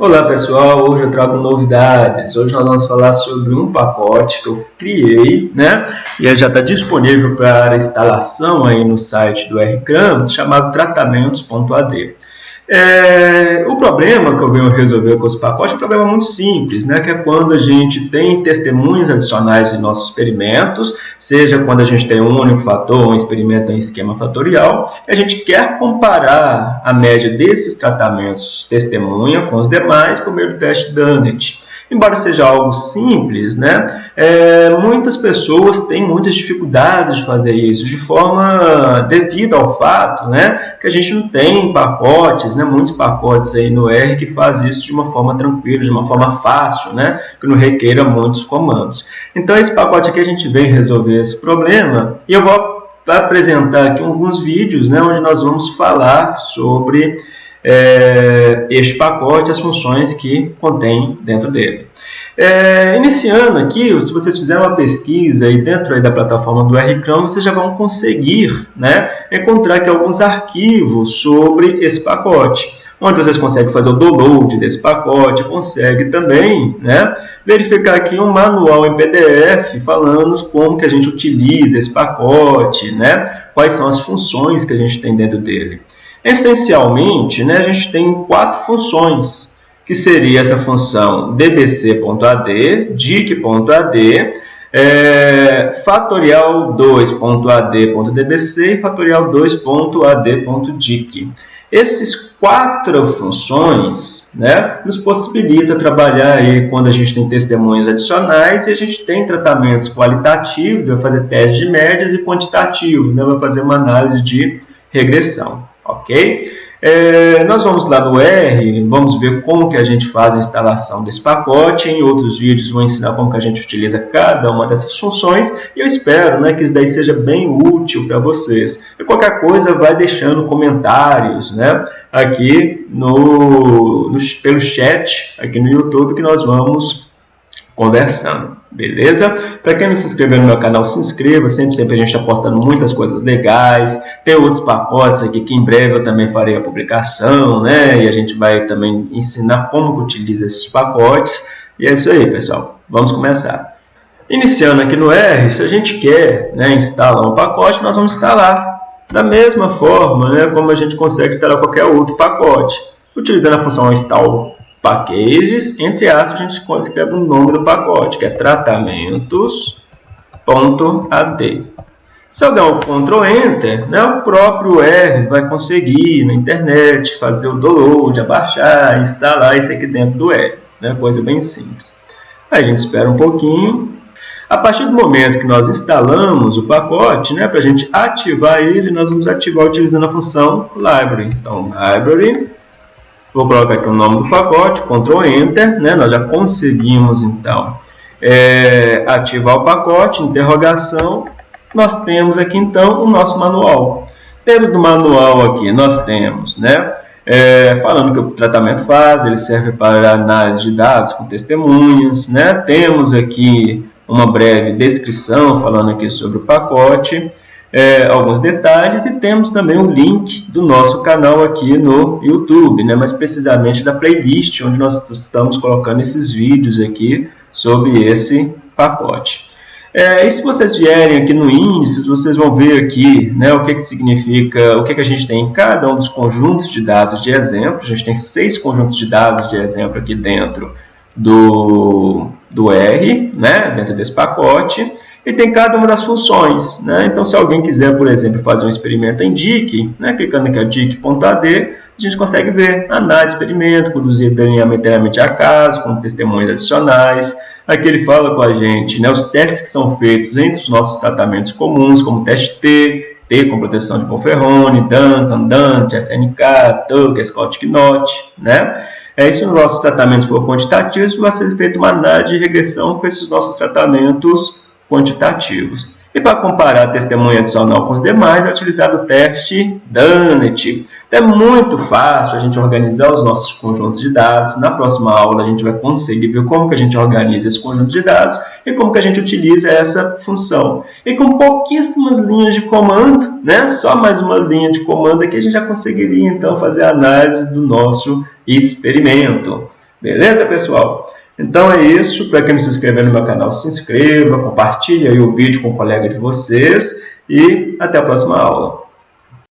Olá pessoal, hoje eu trago novidades. Hoje nós vamos falar sobre um pacote que eu criei, né? E ele já está disponível para instalação aí no site do RCAM, chamado tratamentos.ad. É, o problema que eu venho resolver com os pacotes é um problema muito simples, né? que é quando a gente tem testemunhos adicionais em nossos experimentos, seja quando a gente tem um único fator, um experimento em esquema fatorial, e a gente quer comparar a média desses tratamentos testemunha com os demais por meio do teste Dunnett. Embora seja algo simples, né, é, muitas pessoas têm muitas dificuldades de fazer isso, de forma devido ao fato né, que a gente não tem pacotes, né, muitos pacotes aí no R que faz isso de uma forma tranquila, de uma forma fácil, né, que não requeira muitos comandos. Então esse pacote aqui a gente vem resolver esse problema e eu vou apresentar aqui alguns vídeos né, onde nós vamos falar sobre é, este pacote, as funções que contém dentro dele. É, iniciando aqui, se vocês fizerem uma pesquisa aí dentro aí da plataforma do RCRAM, vocês já vão conseguir né, encontrar aqui alguns arquivos sobre esse pacote onde vocês conseguem fazer o download desse pacote, consegue também né, verificar aqui um manual em PDF falando como que a gente utiliza esse pacote, né, quais são as funções que a gente tem dentro dele. Essencialmente, né, a gente tem quatro funções, que seria essa função dbc.ad, dic.ad, é, fatorial 2.ad.dbc e fatorial 2.ad.dic. Esses quatro funções né, nos possibilita trabalhar aí quando a gente tem testemunhos adicionais e a gente tem tratamentos qualitativos, vai fazer testes de médias e quantitativos, né, vai fazer uma análise de regressão ok? É, nós vamos lá no R, vamos ver como que a gente faz a instalação desse pacote. Em outros vídeos vou ensinar como que a gente utiliza cada uma dessas funções. E eu espero né, que isso daí seja bem útil para vocês. E qualquer coisa, vai deixando comentários né, aqui no, no, pelo chat, aqui no YouTube, que nós vamos conversando. Beleza? Para quem não se inscreveu no meu canal, se inscreva. Sempre, sempre a gente está postando muitas coisas legais. Tem outros pacotes aqui que em breve eu também farei a publicação, né? E a gente vai também ensinar como que utiliza esses pacotes. E é isso aí, pessoal. Vamos começar. Iniciando aqui no R, se a gente quer né, instalar um pacote, nós vamos instalar da mesma forma né, como a gente consegue instalar qualquer outro pacote. Utilizando a função install packages, entre aspas, a gente escreve o nome do pacote, que é tratamentos.ad. Se eu der o Ctrl Enter, né, o próprio R vai conseguir na internet fazer o download, abaixar, instalar isso aqui dentro do R. Né, coisa bem simples. Aí a gente espera um pouquinho. A partir do momento que nós instalamos o pacote, né, para a gente ativar ele, nós vamos ativar utilizando a função library. Então, library Vou colocar aqui o nome do pacote, Ctrl Enter, né? nós já conseguimos então é, ativar o pacote, interrogação, nós temos aqui então o nosso manual. Dentro do manual aqui nós temos, né, é, falando que o tratamento faz, ele serve para análise de dados com testemunhas, né, temos aqui uma breve descrição falando aqui sobre o pacote, é, alguns detalhes e temos também o link do nosso canal aqui no YouTube, né, mais precisamente da playlist, onde nós estamos colocando esses vídeos aqui sobre esse pacote. É, e se vocês vierem aqui no índice, vocês vão ver aqui né, o que, que significa, o que, que a gente tem em cada um dos conjuntos de dados de exemplo. A gente tem seis conjuntos de dados de exemplo aqui dentro do, do R, né, dentro desse pacote e tem cada uma das funções. Né? Então, se alguém quiser, por exemplo, fazer um experimento em DIC, né? clicando aqui em DIC.ad, a gente consegue ver análise de experimento, conduzir aleatoriamente a caso, com testemunhos adicionais. Aqui ele fala com a gente né, os testes que são feitos entre os nossos tratamentos comuns, como teste T, T com proteção de Conferrone, Duncan, Dante, SNK, Tucker, Scott Knott, né? É isso nos nossos tratamentos por quantitativos, vai ser feita uma análise de regressão com esses nossos tratamentos quantitativos. E para comparar a testemunha adicional com os demais, é utilizado o teste Dunnett. Então, é muito fácil a gente organizar os nossos conjuntos de dados. Na próxima aula, a gente vai conseguir ver como que a gente organiza esse conjunto de dados e como que a gente utiliza essa função. E com pouquíssimas linhas de comando, né? só mais uma linha de comando aqui, a gente já conseguiria então fazer a análise do nosso experimento. Beleza, pessoal? Então é isso. Para quem não se inscreveu no meu canal, se inscreva, compartilhe o vídeo com o colega de vocês e até a próxima aula.